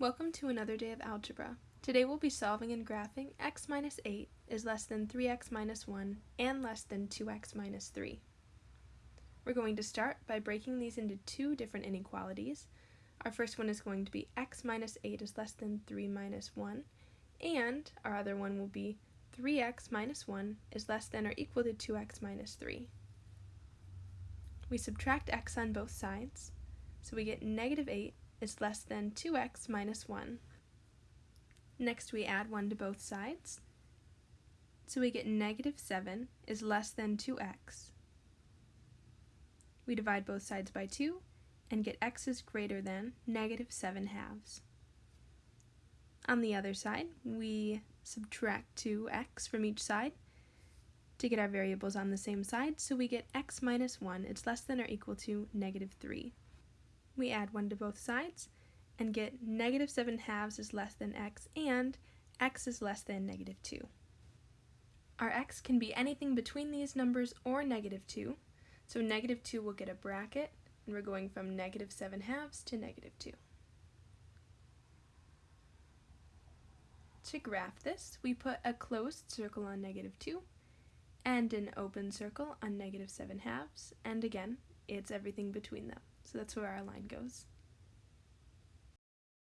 Welcome to another day of algebra. Today we'll be solving and graphing x minus 8 is less than 3x minus 1 and less than 2x minus 3. We're going to start by breaking these into two different inequalities. Our first one is going to be x minus 8 is less than 3 minus 1, and our other one will be 3x minus 1 is less than or equal to 2x minus 3. We subtract x on both sides, so we get negative 8 is less than 2x minus 1. Next we add 1 to both sides, so we get negative 7 is less than 2x. We divide both sides by 2 and get x is greater than negative 7 halves. On the other side, we subtract 2x from each side to get our variables on the same side, so we get x minus 1 is less than or equal to negative 3 we add 1 to both sides and get negative 7 halves is less than x and x is less than negative 2. Our x can be anything between these numbers or negative 2, so negative 2 will get a bracket, and we're going from negative 7 halves to negative 2. To graph this, we put a closed circle on negative 2 and an open circle on negative 7 halves, and again, it's everything between them. So that's where our line goes.